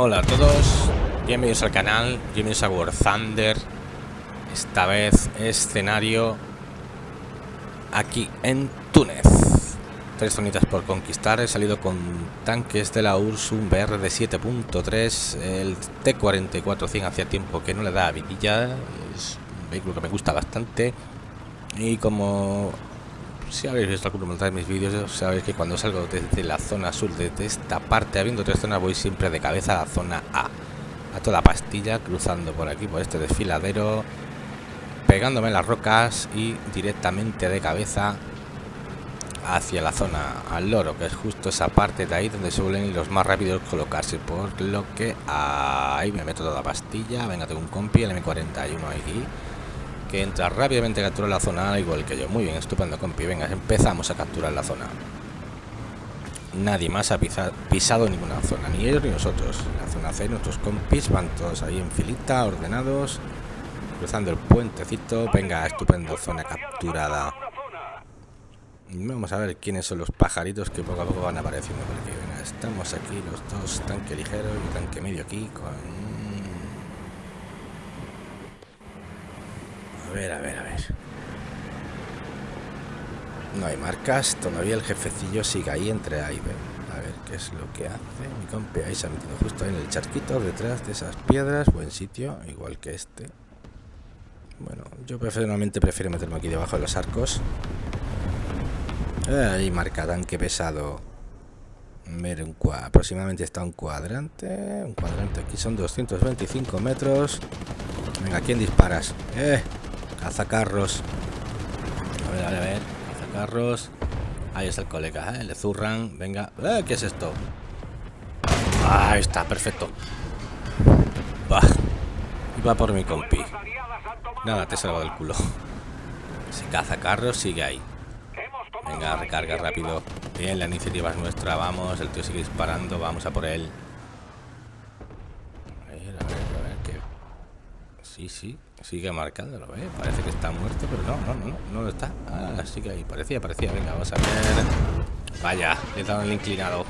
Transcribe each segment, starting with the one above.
Hola a todos, bienvenidos al canal, bienvenidos a War Thunder. Esta vez escenario aquí en Túnez. Tres zonitas por conquistar. He salido con tanques de la URSS, un BR de 7.3, el T-44-100 hacía tiempo que no le da vidilla. Es un vehículo que me gusta bastante. Y como si habéis visto alguno de mis vídeos, sabéis que cuando salgo desde la zona sur, desde esta parte, habiendo tres zonas, voy siempre de cabeza a la zona A. A toda pastilla, cruzando por aquí, por este desfiladero, pegándome las rocas y directamente de cabeza hacia la zona al loro, que es justo esa parte de ahí donde suelen los más rápidos colocarse. Por lo que ahí me meto toda pastilla. Venga, tengo un compi, el M41 aquí que entra rápidamente a capturar la zona igual que yo. Muy bien, estupendo, compi. Venga, empezamos a capturar la zona. Nadie más ha pisado, ninguna zona, ni ellos ni nosotros. La zona C, nuestros compis van todos ahí en filita, ordenados, cruzando el puentecito. Venga, estupendo, zona capturada. Vamos a ver quiénes son los pajaritos que poco a poco van apareciendo por aquí. Venga, estamos aquí los dos, tanque ligero y tanque medio aquí con A ver, a ver, a ver. No hay marcas. Todavía el jefecillo sigue ahí entre A y B. A ver qué es lo que hace. Mi compi ahí se ha metido justo ahí en el charquito, detrás de esas piedras. Buen sitio, igual que este. Bueno, yo personalmente prefiero meterme aquí debajo de los arcos. Ahí marca tanque pesado. Un aproximadamente está un cuadrante. Un cuadrante aquí son 225 metros. Venga, ¿quién disparas? ¡Eh! Cazacarros. A ver, a ver, a ver. Cazacarros. Ahí está el colega, ¿eh? Le zurran. Venga. ¡Eh! ¿Qué es esto? Ahí está, perfecto. Va. Va por mi compi. Nada, te he salvado del culo. Si caza carros, sigue ahí. Venga, recarga rápido. Bien, la iniciativa es nuestra. Vamos, el tío sigue disparando. Vamos a por él. A ver, a ver, a ver. Sí, sí. Sigue marcándolo, ¿eh? Parece que está muerto, pero no, no, no, no lo está. Ah, sí que ahí. Parecía, parecía. Venga, vamos a ver. Vaya, le he dado el inclinado.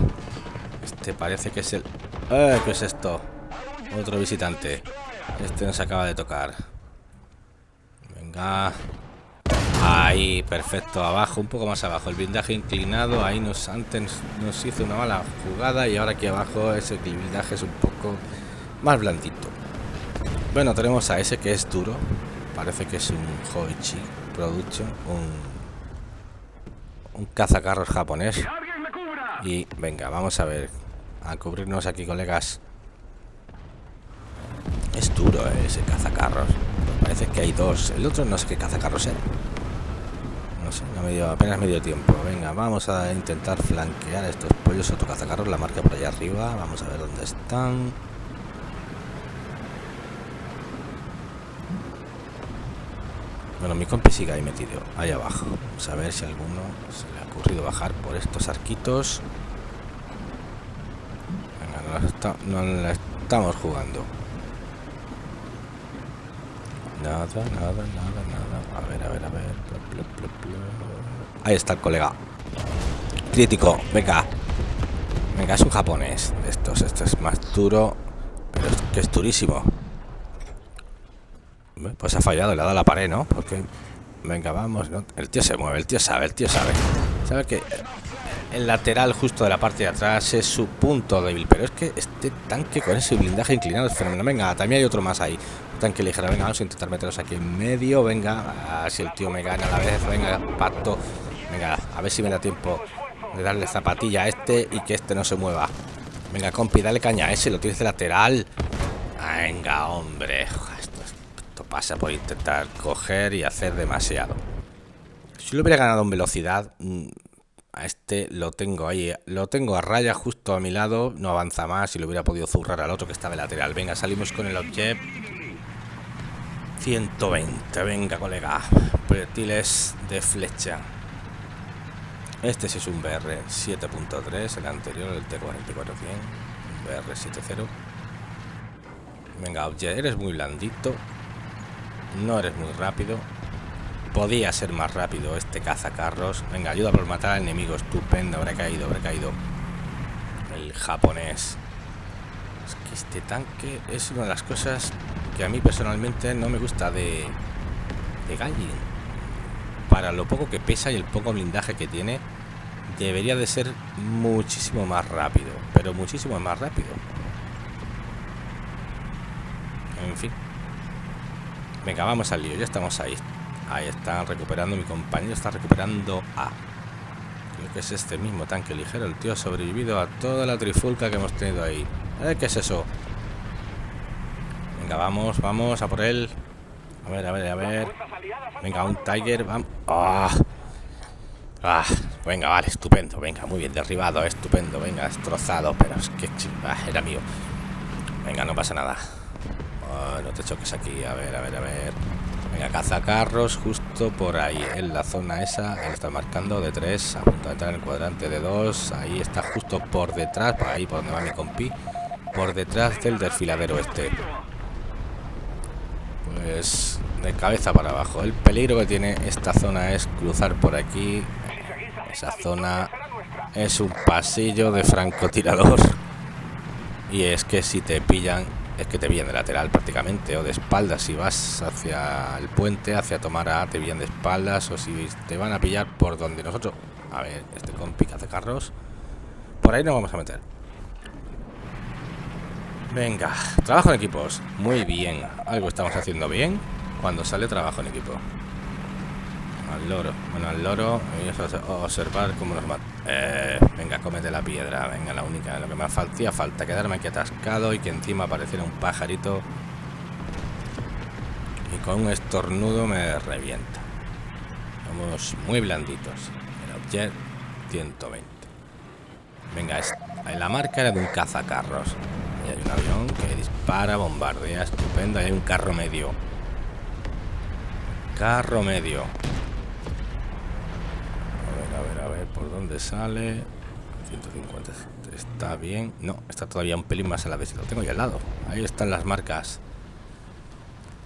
Este parece que es el... ¡Eh! ¿Qué es esto? Otro visitante. Este nos acaba de tocar. Venga. Ahí, perfecto. Abajo, un poco más abajo. El blindaje inclinado. Ahí nos antes nos hizo una mala jugada. Y ahora aquí abajo ese blindaje es un poco más blandito. Bueno, tenemos a ese que es duro. Parece que es un Hoichi Production, un, un cazacarros japonés. Y venga, vamos a ver. A cubrirnos aquí, colegas. Es duro eh, ese cazacarros. parece que hay dos. El otro no sé qué cazacarros era. No sé, no medio, apenas medio tiempo. Venga, vamos a intentar flanquear estos pollos. Otro cazacarros, la marca por allá arriba. Vamos a ver dónde están. Bueno, mi compi sigue ahí metido, ahí abajo. Vamos a ver si a alguno se le ha ocurrido bajar por estos arquitos. Venga, no la, estamos jugando. Nada, nada, nada, nada. A ver, a ver, a ver. Ahí está el colega. Crítico, venga. Venga, es un japonés de estos. Esto es más duro, pero es que es durísimo. Pues ha fallado, le ha dado la pared, ¿no? Porque... Venga, vamos. El tío se mueve, el tío sabe, el tío sabe. Sabe que el lateral justo de la parte de atrás es su punto débil. Pero es que este tanque con ese blindaje inclinado es fenómeno. Venga, también hay otro más ahí. tanque ligero. Venga, vamos a intentar meterlos aquí en medio. Venga, a si el tío me gana a la vez. Venga, pacto. Venga, a ver si me da tiempo de darle zapatilla a este y que este no se mueva. Venga, compi, dale caña a ese. Lo tienes de lateral. Venga, hombre pasa por intentar coger y hacer demasiado. Si lo hubiera ganado en velocidad, mm, a este lo tengo ahí, lo tengo a raya justo a mi lado, no avanza más y lo hubiera podido zurrar al otro que está de lateral. Venga, salimos con el objeto. 120, venga colega, proyectiles de flecha. Este sí es un BR 7.3, el anterior, el T-4400, BR 7.0. Venga, objet, eres muy blandito. No eres muy rápido. Podía ser más rápido este cazacarros. Venga, ayuda por matar al enemigo. Estupendo. Habrá caído, habrá caído. El japonés. Es que este tanque es una de las cosas que a mí personalmente no me gusta de, de Gallin. Para lo poco que pesa y el poco blindaje que tiene, debería de ser muchísimo más rápido. Pero muchísimo más rápido. En fin. Venga, vamos al lío. Ya estamos ahí. Ahí están recuperando. Mi compañero está recuperando A. Creo que es este mismo tanque ligero. El tío ha sobrevivido a toda la trifulca que hemos tenido ahí. Eh, ¿Qué es eso? Venga, vamos, vamos a por él. A ver, a ver, a ver. Venga, un Tiger. Vamos. ¡Ah! ¡Ah! Venga, vale, estupendo. Venga, muy bien, derribado, estupendo. Venga, destrozado, pero es que ah, era mío. Venga, no pasa nada. No te choques aquí. A ver, a ver, a ver. Venga, cazacarros justo por ahí, en la zona esa. Está marcando de 3, a punto de entrar en el cuadrante de 2. Ahí está justo por detrás, por ahí por donde va mi compi. Por detrás del desfiladero este. Pues de cabeza para abajo. El peligro que tiene esta zona es cruzar por aquí. Esa zona es un pasillo de francotirador. Y es que si te pillan es que te pillan de lateral prácticamente o de espaldas si vas hacia el puente hacia tomar A te pillan de espaldas o si te van a pillar por donde nosotros a ver este compi que hace carros por ahí nos vamos a meter. Venga trabajo en equipos. Muy bien algo estamos haciendo bien cuando sale trabajo en equipo al loro. Bueno al loro y observar cómo nos mata eh, venga cómete la piedra venga la única lo que me hacía falta quedarme aquí atascado y que encima apareciera un pajarito. Y con un estornudo me revienta. Somos muy blanditos. El objet 120 venga la marca era de un cazacarros. Y hay un avión que dispara bombardea estupendo hay un carro medio. Carro medio por dónde sale. 150 está bien no está todavía un pelín más a la vez lo tengo ya al lado. Ahí están las marcas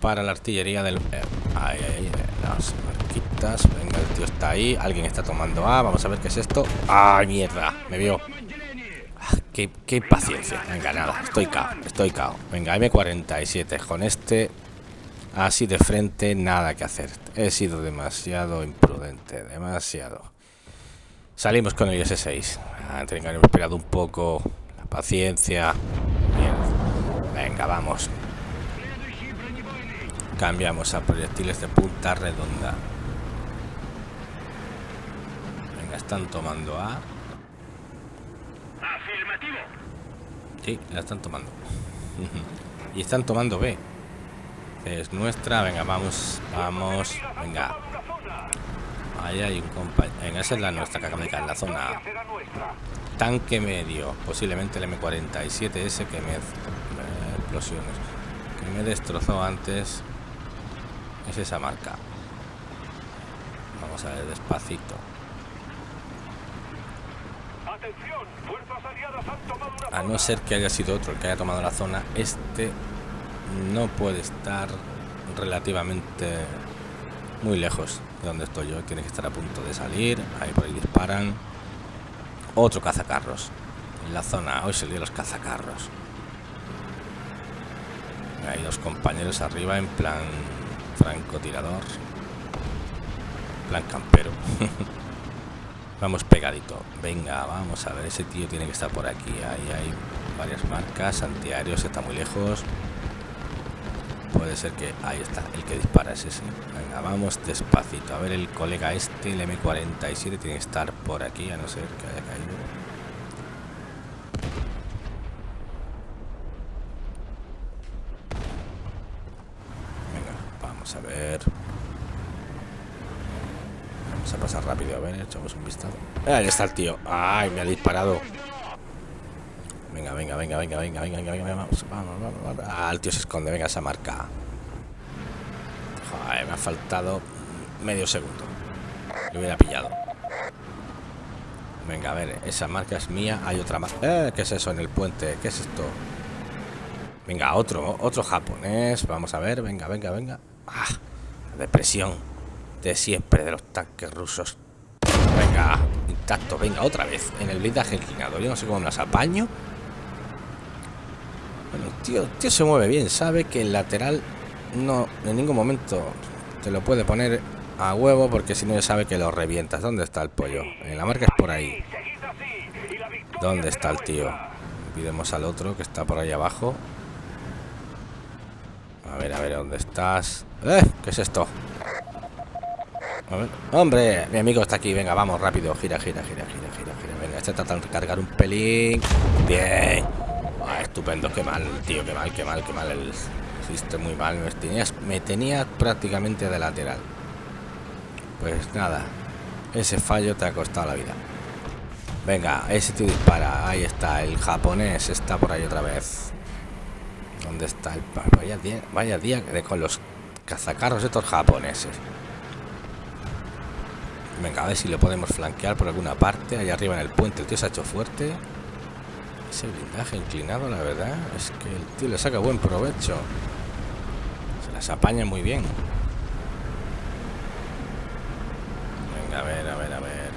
para la artillería del eh, ahí, ahí, las marquitas. Venga el tío está ahí alguien está tomando A vamos a ver qué es esto. Ay mierda me vio. Ah, qué, qué paciencia. Venga nada estoy cao estoy cao. Venga M47 con este así de frente nada que hacer. He sido demasiado imprudente demasiado Salimos con el IS-6. Ah, esperado un poco. La paciencia. Bien. Venga, vamos. Cambiamos a proyectiles de punta redonda. Venga, están tomando A. Afirmativo. Sí, la están tomando. y están tomando B. Es nuestra. Venga, vamos. Vamos. Venga. Ahí hay un compañero. Esa es la nuestra caer en la zona. Tanque medio. Posiblemente el M47 ese que me. explosiones. Que me destrozó antes. Es esa marca. Vamos a ver despacito. A no ser que haya sido otro el que haya tomado la zona, este no puede estar relativamente muy lejos de donde estoy yo. Tiene que estar a punto de salir. Ahí por ahí disparan. Otro cazacarros. En la zona. Hoy salió los cazacarros. Hay dos compañeros arriba en plan francotirador. Plan campero. vamos pegadito. Venga, vamos a ver. Ese tío tiene que estar por aquí. Ahí hay varias marcas. Antiaéreos está muy lejos puede ser que ahí está el que dispara es ese. Venga vamos despacito. A ver el colega este el m47 tiene que estar por aquí a no ser que haya caído. Venga vamos a ver. Vamos a pasar rápido a ver echamos un vistazo. Ahí está el tío. Ay me ha disparado venga, venga, venga, venga, venga, venga, venga, vamos, vamos, vamos, vamos. Ah, el tío se esconde, venga, esa marca. Joder, me ha faltado medio segundo. Lo hubiera pillado. Venga, a ver, esa marca es mía, hay otra más. Eh, ¿Qué es eso en el puente? ¿Qué es esto? Venga, otro, otro japonés. Vamos a ver, venga, venga, venga. Ah, depresión de siempre de los tanques rusos. Venga, intacto, venga, otra vez. En el blindaje inclinado. Yo no sé cómo me las apaño. Bueno, tío, tío se mueve bien, sabe que el lateral no en ningún momento te lo puede poner a huevo porque si no ya sabe que lo revientas. ¿Dónde está el pollo? En la marca es por ahí. ¿Dónde está el tío? Pidemos al otro que está por ahí abajo. A ver, a ver, ¿dónde estás? ¡Eh! ¿Qué es esto? ¡Hombre! Mi amigo está aquí. Venga, vamos, rápido. Gira, gira, gira, gira, gira, gira. Venga, este trata de recargar un pelín. Bien. Ah, estupendo. Qué mal, tío. Qué mal, qué mal, qué mal. El... Hiciste muy mal. Me tenías, me tenía prácticamente de lateral. Pues nada. Ese fallo te ha costado la vida. Venga, ese tío dispara. Ahí está. El japonés está por ahí otra vez. ¿Dónde está el... Vaya día, vaya día de con los cazacarros estos japoneses. Venga, a ver si lo podemos flanquear por alguna parte. Allá arriba en el puente el tío se ha hecho fuerte. Ese blindaje inclinado, la verdad, es que el tío le saca buen provecho. Se las apaña muy bien. Venga, a ver, a ver, a ver.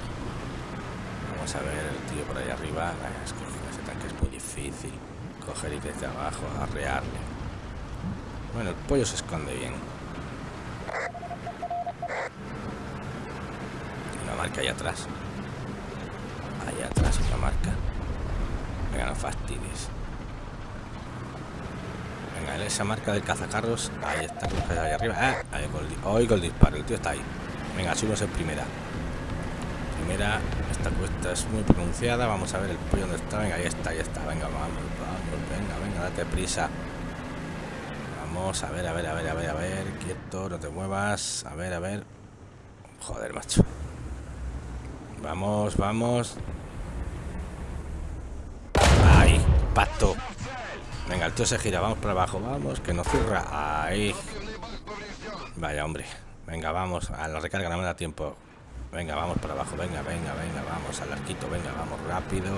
Vamos a ver el tío por ahí arriba. Es que ese tanque es muy difícil. Coger y desde abajo, arrearle. Bueno, el pollo se esconde bien. Una marca ahí atrás. Ahí atrás una marca. Venga, no fastidies. Venga, esa marca del cazacarros. Ahí está, ahí arriba. Ah, ahí oigo el disparo. El tío está ahí. Venga, subimos en primera. Primera, esta cuesta es muy pronunciada. Vamos a ver el pollo donde está. Venga, ahí está, ahí está. Venga, vamos, vamos. Venga, venga, date prisa. Vamos, a ver, a ver, a ver, a ver, a ver. Quieto, no te muevas. A ver, a ver. Joder, macho. Vamos, vamos. Ahí, pacto. Venga, el tío se gira, vamos para abajo, vamos, que no cierra. Ahí. Vaya, hombre. Venga, vamos, a la recarga no me da tiempo. Venga, vamos para abajo, venga, venga, venga, vamos al arquito, venga, vamos rápido.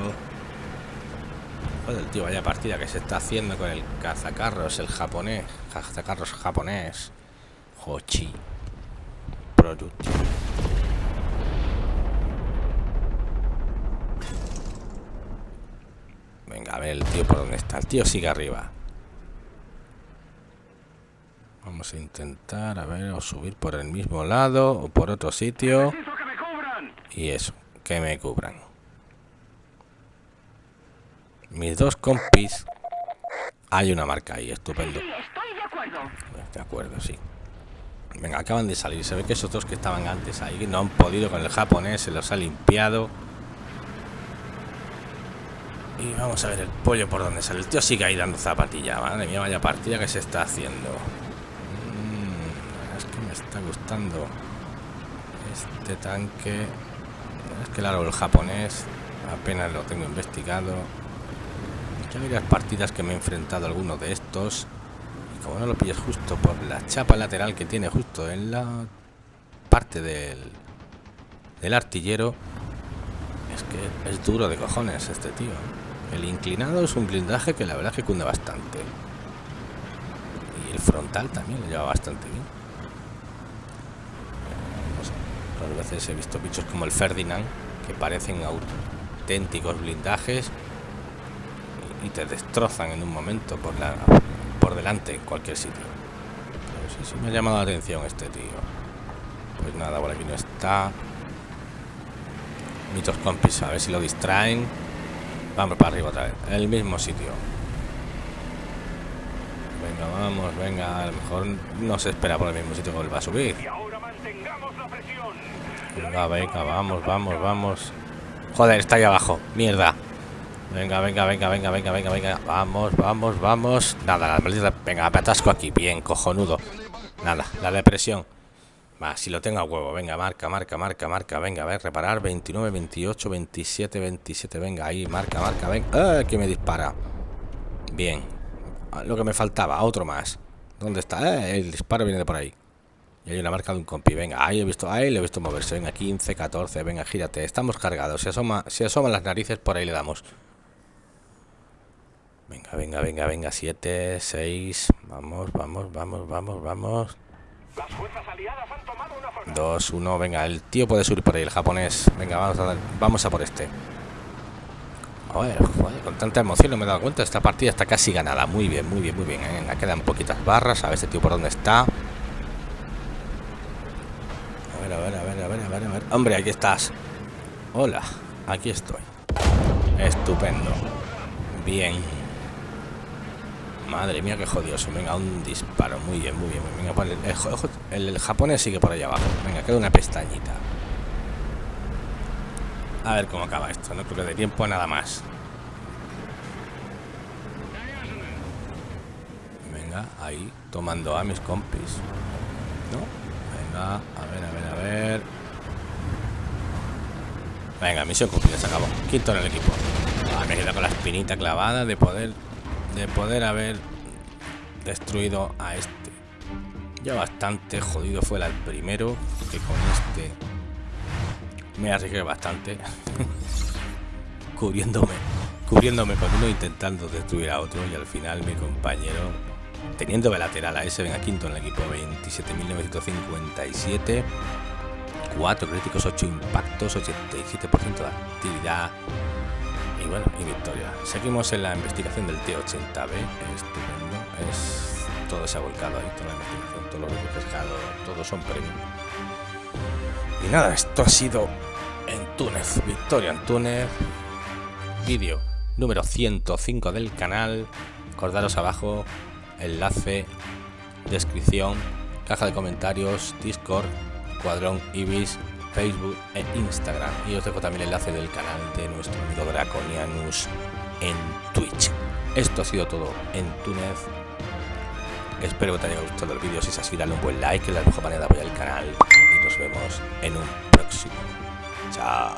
Joder, tío, vaya partida que se está haciendo con el cazacarros, el japonés. Cazacarros japonés. Hochi. Productivo. Venga, a ver el tío por dónde está. El tío sigue arriba. Vamos a intentar, a ver, o subir por el mismo lado o por otro sitio. Y eso, que me cubran. Mis dos compis. Hay una marca ahí, estupendo. De acuerdo, sí. Venga, acaban de salir. Se ve que esos dos que estaban antes ahí no han podido con el japonés, se los ha limpiado. Y vamos a ver el pollo por donde sale. El tío sigue ahí dando zapatilla. Madre mía, vaya partida que se está haciendo. Mm, es que me está gustando este tanque. Es que el japonés apenas lo tengo investigado. Ya varias partidas que me he enfrentado a alguno de estos. Y como no lo pilles justo por la chapa lateral que tiene justo en la parte del, del artillero, es que es duro de cojones este tío. El inclinado es un blindaje que la verdad que cunde bastante. Y el frontal también lo lleva bastante bien. Sé, veces he visto bichos como el Ferdinand que parecen auténticos blindajes y te destrozan en un momento por la por delante en cualquier sitio. Pero sí, sí me ha llamado la atención este tío. Pues nada, por aquí no está. Mitos compis, a ver si lo distraen. Vamos para arriba otra vez. El mismo sitio. Venga, vamos, venga. A lo mejor no se espera por el mismo sitio que vuelva a subir. Venga, venga, vamos, vamos, vamos. Joder, está ahí abajo. Mierda. Venga, venga, venga, venga, venga, venga, venga. Vamos, vamos, vamos. Nada, la Venga, me atasco aquí. Bien, cojonudo. Nada, la depresión. Va, si lo tengo a huevo, venga, marca, marca, marca, marca, venga, a ver, reparar, 29, 28, 27, 27, venga, ahí, marca, marca, venga, ¡Ah, que me dispara. Bien, ah, lo que me faltaba, otro más. ¿Dónde está? Eh, el disparo viene de por ahí. Y hay una marca de un compi, venga, ahí he visto, ahí le he visto moverse, venga, 15, 14, venga, gírate, estamos cargados, si asoma, si asoman las narices, por ahí le damos. Venga, venga, venga, venga, 7, 6, vamos, vamos, vamos, vamos, vamos. 2, 1, venga, el tío puede subir por ahí, el japonés. Venga, vamos a, vamos a por este. A ver, con tanta emoción no me he dado cuenta. Esta partida está casi ganada. Muy bien, muy bien, muy bien. ¿eh? quedan poquitas barras. A ver este tío por dónde está. A ver, a ver, a ver, a ver, a ver, a ver. Hombre, aquí estás. Hola, aquí estoy. Estupendo. Bien. Madre mía, qué jodioso. Venga, un disparo. Muy bien, muy bien. Venga, el, el, japonés sigue por allá abajo. Venga, queda una pestañita. A ver cómo acaba esto. No creo de tiempo nada más. Venga, ahí, tomando a mis compis. ¿No? Venga, a ver, a ver, a ver. Venga, misión cumplida, se acabó. Quinto en el equipo. Ah, me quedado con la espinita clavada de poder de poder haber destruido a este. Ya bastante jodido fue el primero que con este me arriesgué bastante cubriéndome cubriéndome con uno intentando destruir a otro y al final mi compañero teniendo de lateral a ese venga quinto en el equipo 27.957 4 críticos 8 impactos 87% de actividad bueno y victoria. Seguimos en la investigación del T80B estupendo. Es todo se ha volcado ahí toda la investigación todos los pescado todos son premios y nada, esto ha sido en Túnez, victoria en Túnez, vídeo número 105 del canal, acordaros abajo, enlace, descripción, caja de comentarios, Discord, Cuadrón Ibis, Facebook e Instagram. Y os dejo también el enlace del canal de nuestro amigo Draconianus en Twitch. Esto ha sido todo en Túnez. Espero que te haya gustado el vídeo. Si es así, dale un buen like, que es la mejor manera de apoyar el canal. Y nos vemos en un próximo. Chao.